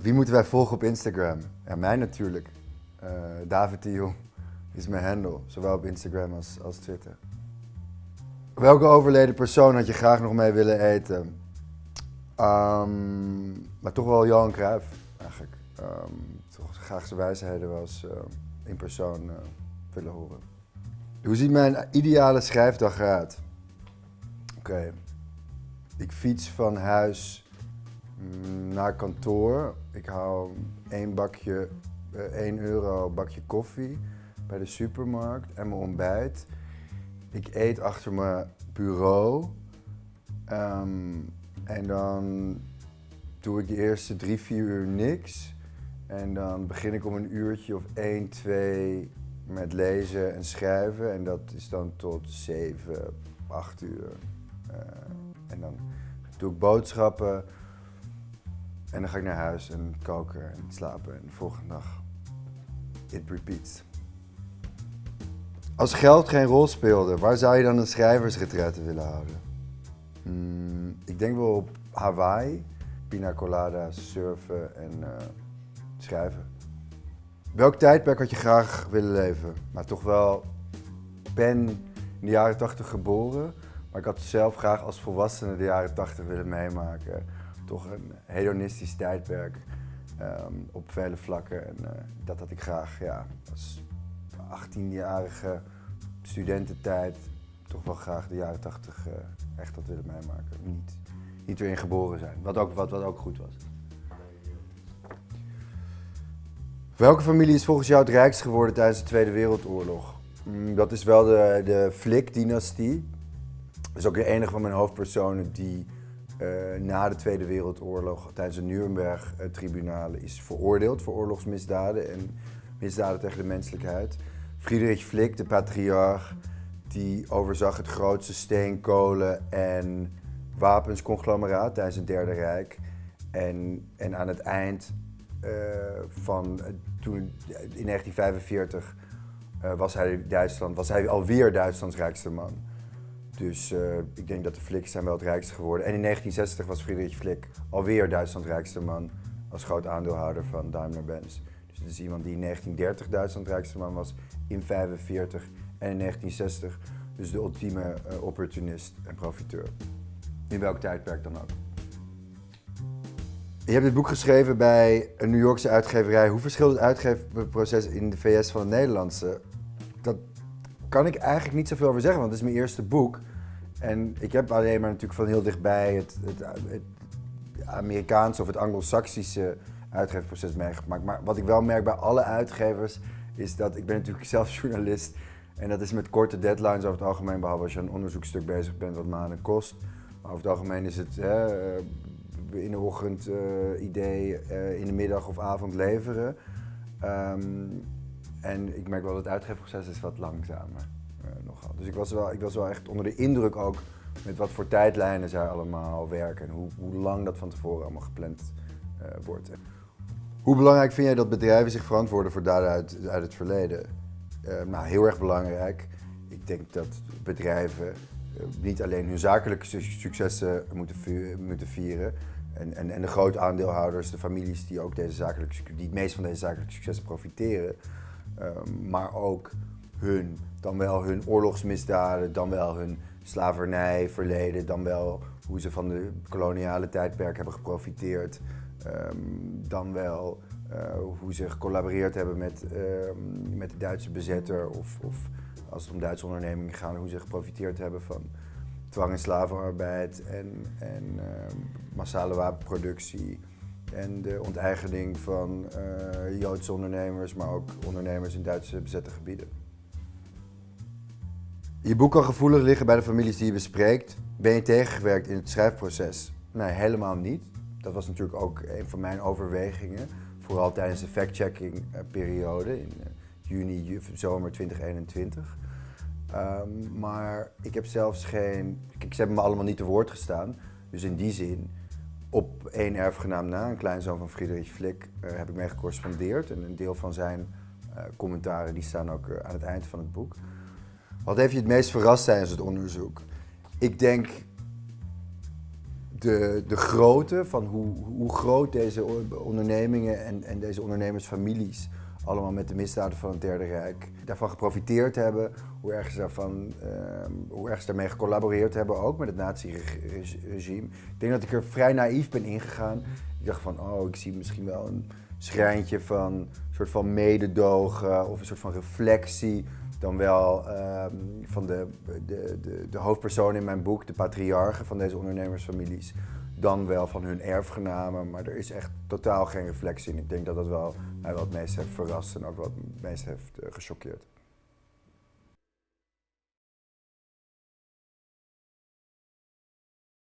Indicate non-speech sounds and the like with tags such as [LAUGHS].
wie moeten wij volgen op Instagram? Ja, mij natuurlijk. Uh, David Jong is mijn handle, zowel op Instagram als, als Twitter. Welke overleden persoon had je graag nog mee willen eten? Um, maar toch wel Johan Cruijff, eigenlijk. Um, toch graag zijn wijsheden was uh, in persoon willen horen. Hoe ziet mijn ideale schrijfdag eruit? Oké. Ik fiets van huis naar kantoor. Ik haal één bakje, uh, 1 euro bakje koffie bij de supermarkt en mijn ontbijt. Ik eet achter mijn bureau. Um, en dan doe ik de eerste drie, vier uur niks. En dan begin ik om een uurtje of één, twee met lezen en schrijven. En dat is dan tot zeven, acht uur. Uh, en dan doe ik boodschappen. En dan ga ik naar huis en koken en slapen. En de volgende dag, it repeats. Als geld geen rol speelde, waar zou je dan een schrijversretraite willen houden? Hmm, ik denk wel op Hawaii, pina colada, surfen en uh, schrijven. Welk tijdperk had je graag willen leven? Maar toch wel, ik ben in de jaren 80 geboren, maar ik had zelf graag als volwassene de jaren 80 willen meemaken. Toch een hedonistisch tijdperk um, op vele vlakken. En uh, dat had ik graag ja, als 18-jarige studententijd toch wel graag de jaren 80 uh, echt had willen meemaken. Niet, niet erin geboren zijn, wat ook, wat, wat ook goed was. Welke familie is volgens jou het rijkst geworden tijdens de Tweede Wereldoorlog? Mm, dat is wel de, de Flick-dynastie. Dat is ook de enige van mijn hoofdpersonen die na de Tweede Wereldoorlog tijdens de Nuremberg-tribunalen is veroordeeld voor oorlogsmisdaden en misdaden tegen de menselijkheid. Friedrich Flick, de patriarch, die overzag het grootste steenkolen en wapensconglomeraat tijdens het Derde Rijk. En, en aan het eind uh, van toen in 1945 uh, was, hij Duitsland, was hij alweer Duitslands rijkste man. Dus uh, ik denk dat de Flicks zijn wel het rijkste geworden. En in 1960 was Friedrich Flick alweer Duitslands rijkste man als groot aandeelhouder van Daimler-Benz. Dus het is iemand die in 1930 Duitsland rijkste man was, in 1945 en in 1960. Dus de ultieme uh, opportunist en profiteur. In welk tijdperk dan ook. Je hebt dit boek geschreven bij een New Yorkse uitgeverij. Hoe verschilt het uitgeverproces in de VS van het Nederlandse? Dat kan ik eigenlijk niet zoveel over zeggen, want het is mijn eerste boek. En ik heb alleen maar natuurlijk van heel dichtbij het, het, Amerikaanse of het Anglo-Saxische uitgeverproces meegemaakt. Maar wat ik wel merk bij alle uitgevers is dat ik ben natuurlijk [LAUGHS] zelf journalist en dat is met korte deadlines over het algemeen, behalve als je een onderzoekstuk bezig bent wat maanden kost. Maar over het algemeen is het eh, in de ochtend uh, idee, uh, in de middag of avond leveren. Um, en ik merk wel dat het uitgeefproces is wat langzamer uh, nogal. Dus ik was, wel, ik was wel echt onder de indruk ook met wat voor tijdlijnen zij allemaal werken en hoe, hoe lang dat van tevoren allemaal gepland wordt. Hoe belangrijk vind jij dat bedrijven zich verantwoorden voor daden uit, uit het verleden? Uh, nou, heel erg belangrijk. Ik denk dat bedrijven uh, niet alleen hun zakelijke successen moeten, moeten vieren. En, en, en, de grote aandeelhouders, de families die ook deze zakelijke, die het meest van deze zakelijke successen profiteren. Maar ook hun, dan wel hun oorlogsmisdaden, dan wel hun slavernijverleden, dan wel hoe ze van de koloniale tijdperk hebben geprofiteerd. Um, dan wel uh, hoe ze gecollaboreerd hebben met, uh, met de Duitse bezetter of, of, als het om Duitse ondernemingen gaat, hoe ze geprofiteerd hebben van dwang- en slavenarbeid en, uh, massale wapenproductie en de onteigening van Joodse ondernemers, maar ook ondernemers in Duitse bezette gebieden. Je boek kan gevoelig liggen bij de families die je bespreekt. Ben je tegengewerkt in het schrijfproces? Nee, helemaal niet. Dat was natuurlijk ook een van mijn overwegingen. Vooral tijdens de fact-checking periode in juni, zomer 2021. Um, maar ik heb zelfs geen. Kijk, ze hebben me allemaal niet te woord gestaan. Dus in die zin, op één erfgenaam na, een kleinzoon van Friedrich Flick, uh, heb ik mee gecorrespondeerd. En een deel van zijn commentaren die staan ook aan het eind van het boek. Wat heeft je het meest verrast tijdens het onderzoek? Ik denk de, de grootte van hoe, hoe groot deze ondernemingen en, en deze ondernemersfamilies allemaal met de misdaden van het Derde Rijk daarvan geprofiteerd hebben, hoe erg ze, daarvan, ehm, hoe erg ze daarmee gecollaboreerd hebben, ook met het nazi-regime. Ik denk dat ik er vrij naïef ben ingegaan. Ik dacht van, oh, ik zie misschien wel een schrijntje van een soort van mededogen of een soort van reflectie dan wel ehm, van de, de, de, de hoofdpersoon in mijn boek, de patriarchen van deze ondernemersfamilies, dan wel van hun erfgenamen. Maar er is echt totaal geen reflectie in. Ik denk dat dat wel mij wel het meest heeft verrast en ook wat het meest heeft uh, gechoqueerd.